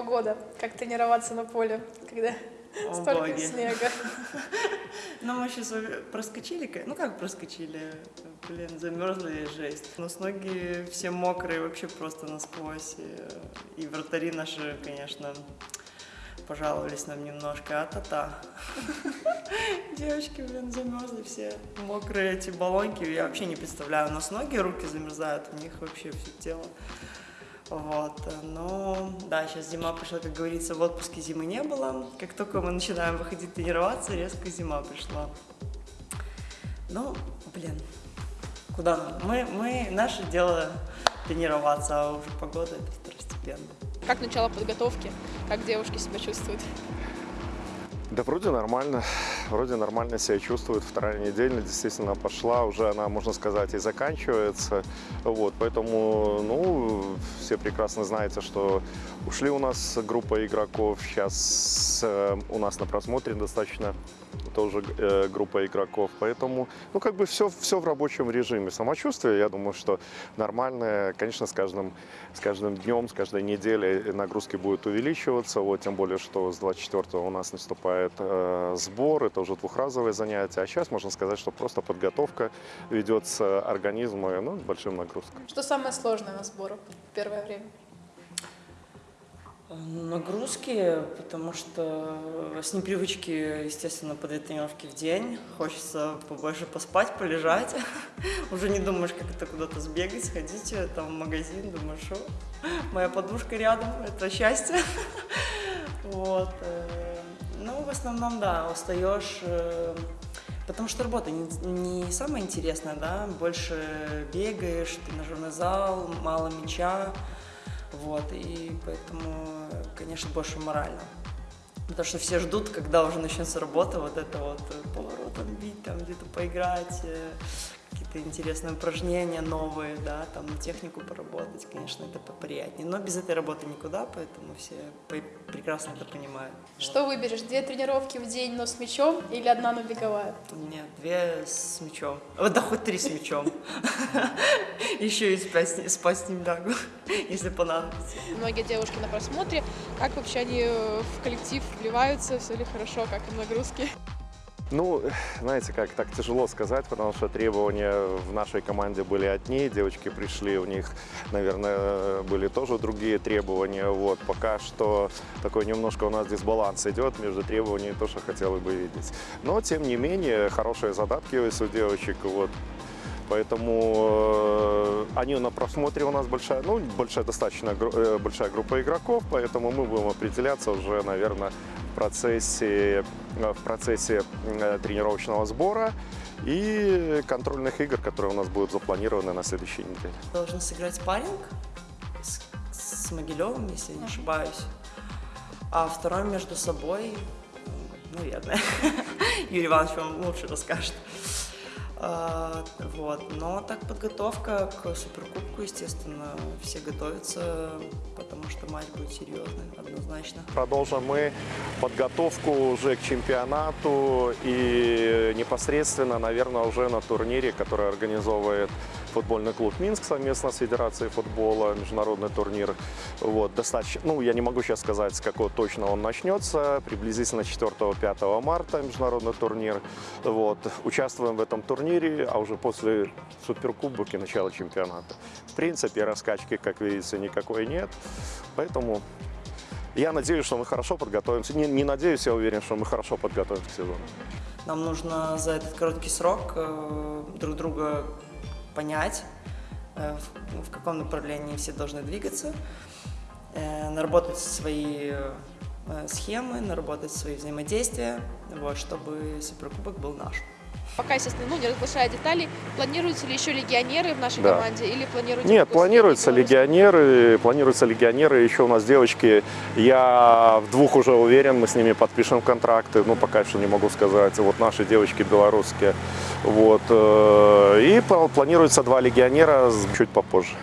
погода? Как тренироваться на поле, когда О, столько боги. снега? Ну, мы сейчас проскочили, ну как проскочили, блин, замерзли жесть. У нас ноги все мокрые, вообще просто насквозь. И, и вратари наши, конечно, пожаловались нам немножко, а-та-та. Девочки, блин, замерзли все. Мокрые эти баллонки, я вообще не представляю. У нас ноги, руки замерзают, у них вообще все тело. Вот, но да, сейчас зима пришла, как говорится, в отпуске зимы не было. Как только мы начинаем выходить тренироваться, резко зима пришла. Ну, блин, куда нам? Мы, мы, наше дело тренироваться, а уже погода это второстепенно. Как начало подготовки? Как девушки себя чувствуют? Да вроде нормально, вроде нормально себя чувствует. Вторая неделя действительно пошла, уже она, можно сказать, и заканчивается. Вот, поэтому, ну, все прекрасно знаете, что ушли у нас группа игроков. Сейчас э, у нас на просмотре достаточно тоже э, группа игроков. Поэтому, ну, как бы все, все в рабочем режиме. Самочувствие, я думаю, что нормальное. Конечно, с каждым, с каждым днем, с каждой неделей нагрузки будут увеличиваться. Вот, тем более, что с 24 у нас наступает э, сбор. Это уже двухразовое занятие. А сейчас можно сказать, что просто подготовка ведется организма ну, с большим нагрузкой. Что самое сложное на сборах в первое время? Нагрузки, потому что с непривычки, естественно, по две тренировки в день. Хочется побольше поспать, полежать. Уже не думаешь, как это куда-то сбегать, сходить э, там в магазин. Думаешь, что моя подушка рядом, это счастье. Вот. В основном, да, устаешь, э, потому что работа не, самая интересная, да, больше бегаешь, тренажерный зал, мало мяча, вот, и поэтому, конечно, больше морально. Потому что все ждут, когда уже начнется работа, вот это вот э, поворотом бить, там где-то поиграть, э, какие-то интересные упражнения новые, да, там технику поработать, конечно, это поприятнее. Но без этой работы никуда, поэтому все прекрасно это понимают. Что выберешь? Две тренировки в день, но с мячом или одна, но беговая? Нет, две с мячом. Вот, да хоть три с мячом. Еще и спать с- ним лягу, если понадобится. Многие девушки на просмотре. Как вообще они э, в коллектив вливаются? Все ли хорошо? Как им нагрузки? Ну, знаете, как так тяжело сказать, потому что требования в нашей команде были одни, девочки пришли, у них, наверное, были тоже другие требования. Вот, пока что такой немножко у нас дисбаланс идет между требованиями, то, что хотелось бы видеть. Но, тем не менее, хорошие задатки есть у девочек, вот, Поэтому э, они на просмотре у нас большая, ну, большая достаточно э, большая группа игроков, поэтому мы будем определяться уже, наверное, процессе, э, в процессе э, тренировочного сбора и контрольных игр, которые у нас будут запланированы на следующей неделе. Должны сыграть спарринг с, с Могилевым, если не ошибаюсь. А второй между собой, м, наверное, Юрий Иванович вам лучше расскажет. А, вот. Но так подготовка к Суперкубку, естественно, все готовятся, потому что матч будет серьезный, однозначно. Продолжим мы подготовку уже к чемпионату и непосредственно, наверное, уже на турнире, который организовывает футбольный клуб Минск совместно с Федерацией футбола, международный турнир. Вот, достаточно, ну, я не могу сейчас сказать, с какого точно он начнется, приблизительно 4-5 марта международный турнир. Вот, участвуем в этом турнире, а уже после Суперкубок и начала чемпионата. В принципе, раскачки, как видите, никакой нет, поэтому я надеюсь, что мы хорошо подготовимся. Не, не надеюсь, я уверен, что мы хорошо подготовимся к сезону. Нам нужно за этот короткий срок э, друг друга понять, э, в, каком направлении все должны двигаться, э, наработать свои схемы, наработать свои взаимодействия, вот, чтобы Суперкубок был наш. Пока, естественно, ну, не разглашая деталей, планируются ли еще легионеры в нашей Да. команде или планируете... Нет, планируются легионеры, планируются легионеры, еще у нас девочки, я в двух уже уверен, мы с ними подпишем контракты, ну, пока что не могу сказать, вот наши девочки белорусские, вот, э, и пла- планируется два легионера чуть попозже.